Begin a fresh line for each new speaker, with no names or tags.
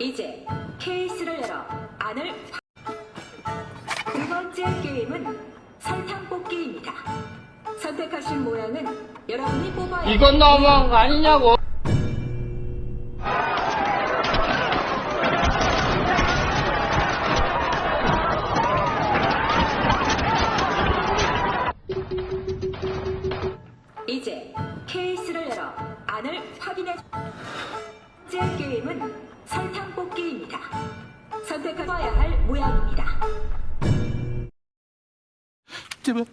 이제 케이스를 열어 안을 확- 두 번째 게임은 설탕 뽑기입니다. 선택하신 모양은 여러분이 뽑아야
이건 너무한 거 아니냐고.
이제 케이스를 열어 안을 확인해. 번째 게임은 설탕 뽑기입니다. 선택하셔야 할 모양입니다.
제발